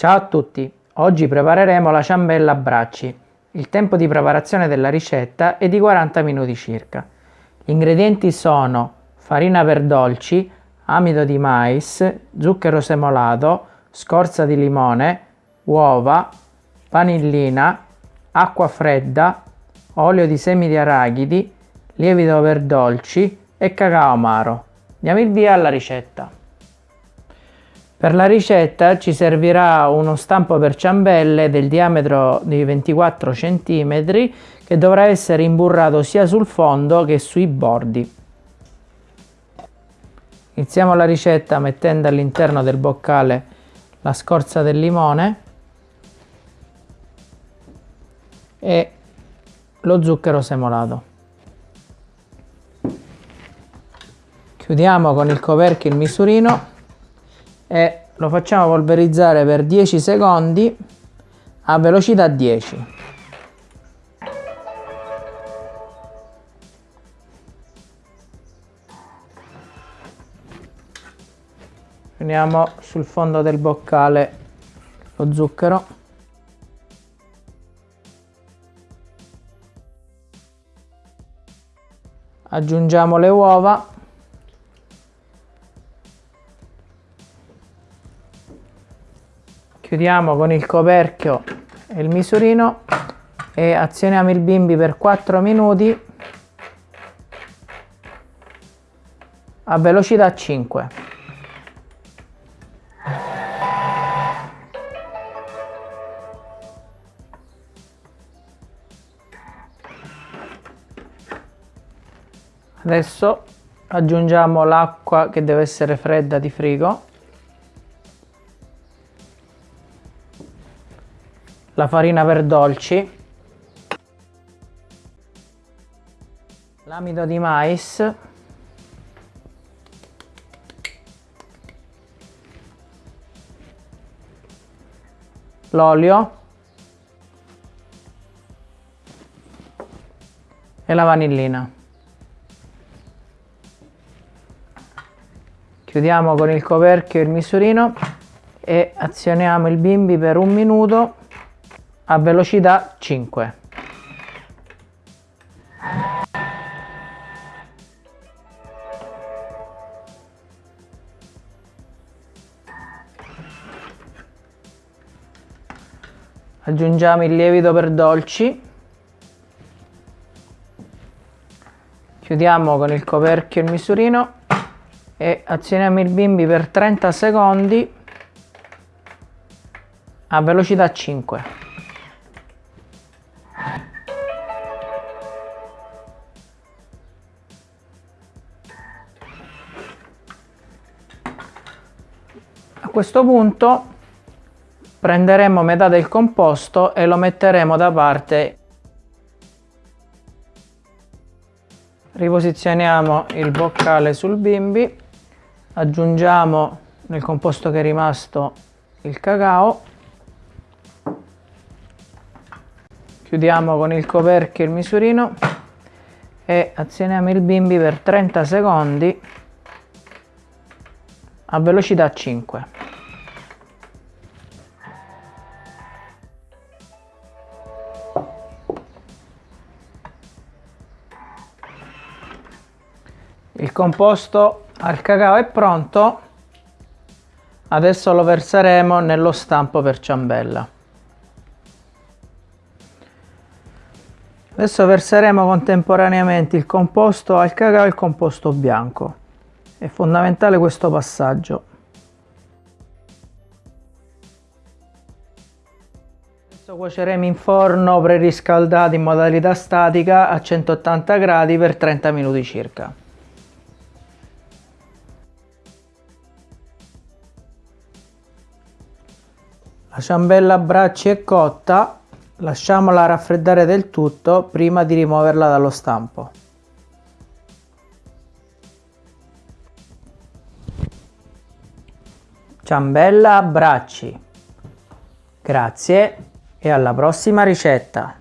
Ciao a tutti, oggi prepareremo la ciambella a bracci. Il tempo di preparazione della ricetta è di 40 minuti circa. Gli ingredienti sono farina per dolci, amido di mais, zucchero semolato, scorza di limone, uova, vanillina, acqua fredda, olio di semi di arachidi, lievito per dolci e cacao amaro. Diamo il via alla ricetta. Per la ricetta ci servirà uno stampo per ciambelle del diametro di 24 cm che dovrà essere imburrato sia sul fondo che sui bordi. Iniziamo la ricetta mettendo all'interno del boccale la scorza del limone e lo zucchero semolato. Chiudiamo con il coperchio il misurino e lo facciamo polverizzare per 10 secondi a velocità 10. Prendiamo sul fondo del boccale lo zucchero. Aggiungiamo le uova chiudiamo con il coperchio e il misurino e azioniamo il bimbi per 4 minuti a velocità 5 adesso aggiungiamo l'acqua che deve essere fredda di frigo la farina per dolci, l'amido di mais, l'olio. E la vanillina. Chiudiamo con il coperchio il misurino e azioniamo il bimbi per un minuto a velocità 5. Aggiungiamo il lievito per dolci. Chiudiamo con il coperchio il misurino e azioniamo il bimbi per 30 secondi a velocità 5. Questo punto prenderemo metà del composto e lo metteremo da parte. Riposizioniamo il boccale sul bimbi, aggiungiamo nel composto che è rimasto il cacao, chiudiamo con il coperchio il misurino e azioniamo il bimbi per 30 secondi a velocità 5. Il composto al cacao è pronto, adesso lo verseremo nello stampo per ciambella. Adesso verseremo contemporaneamente il composto al cacao e il composto bianco. È fondamentale questo passaggio. Adesso cuoceremo in forno preriscaldato in modalità statica a 180 gradi per 30 minuti circa. La ciambella a bracci è cotta, lasciamola raffreddare del tutto prima di rimuoverla dallo stampo. Ciambella bracci. Grazie e alla prossima ricetta!